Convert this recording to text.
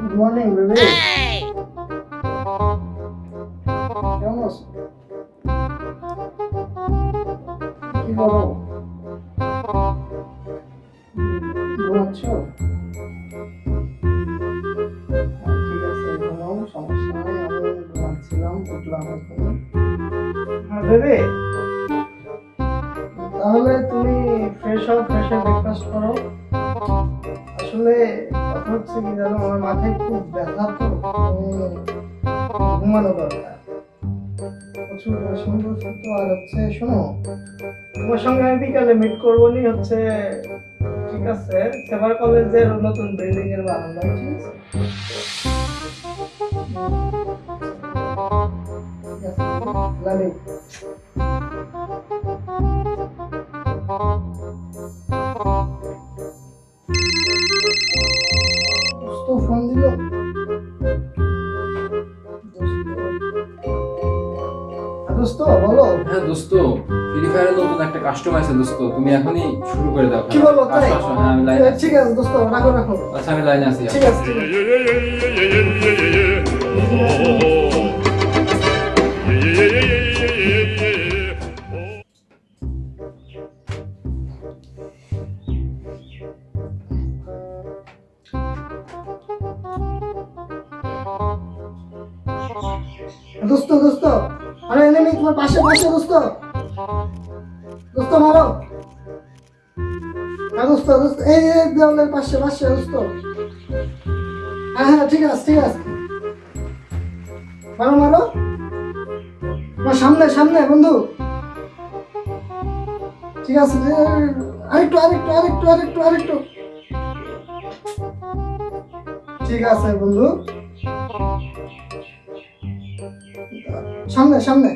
Good morning baby কেমন আছো কি করো ঘুমাচ্ছ ঠিক আছে ঘুমাও সমস্যা নাই আমি ঘুমাচ্ছিলাম উঠলাম এখন হ্যাঁ বেবি তাহলে তুমি ফ্রেশ হও ফ্রেশ ব্রেকফাস্ট করো। আসলে কথা হচ্ছে কি জানো, আমার মাথায় খুব ব্যথা তো ঘুমানো দরকার। প্রচুর করছি তো, আর হচ্ছে শোনো, তোমার সঙ্গে বিকালে মিট করব নি হচ্ছে, ঠিক আছে, সেবার কলেজের নতুন বিল্ডিং এর বারান্দায় ঠিক আছে? ফোন দিল? দোস্ত বলো। হ্যাঁ দোস্ত ফ্রি ফায়ারের নতুন একটা কাস্টমার আছে দোস্ত তুমি এখনই শুরু করে দাও কি বলো তাই? হ্যাঁ আমি লাইনে ঠিক আছে। দোস্ত রাখো রাখো। আচ্ছা আমি লাইনে আছি ঠিক আছে ঠিক আছে। দোস্ত দোস্ত, আরে এনিমি তোমার পাশে পাশে, দোস্ত। দোস্ত, মারো। হ্যাঁ দোস্ত দোস্ত, এই দেওয়ালের পাশে পাশে, দোস্ত। হ্যাঁ হ্যাঁ ঠিক আছে ঠিক আছে। মারো মারো। আমার সামনে সামনে, বন্ধু। ঠিক আছে আরেকটু আরেকটু আরেকটু আরেকটু আরেকটু। ঠিক আছে, বন্ধু। সামনে সামনে